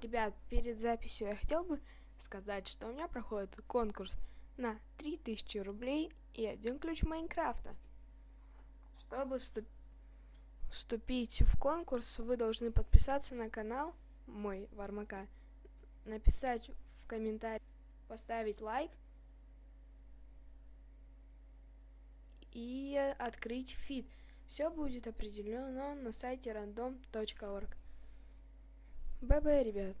Ребят, перед записью я хотел бы сказать, что у меня проходит конкурс на 3000 рублей и один ключ Майнкрафта. Чтобы вступ... вступить в конкурс, вы должны подписаться на канал мой Вармака, написать в комментарии, поставить лайк и открыть фид. Все будет определено на сайте random.org. ББ, ребят.